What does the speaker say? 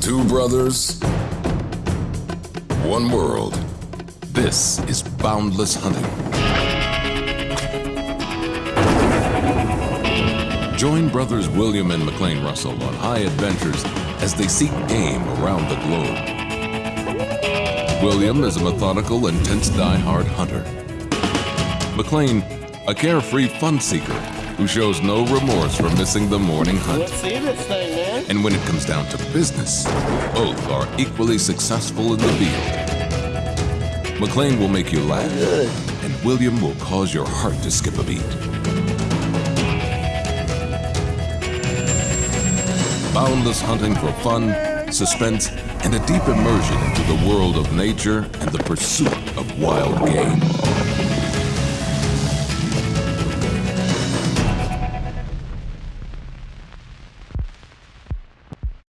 Two brothers, one world. This is Boundless Hunting. Join brothers William and McLean Russell on high adventures as they seek game around the globe. William is a methodical, intense, die-hard hunter. McLean, a carefree fun seeker who shows no remorse for missing the morning hunt. Let's see this thing. And when it comes down to business, both are equally successful in the field. McLean will make you laugh, and William will cause your heart to skip a beat. Boundless hunting for fun, suspense, and a deep immersion into the world of nature and the pursuit of wild game.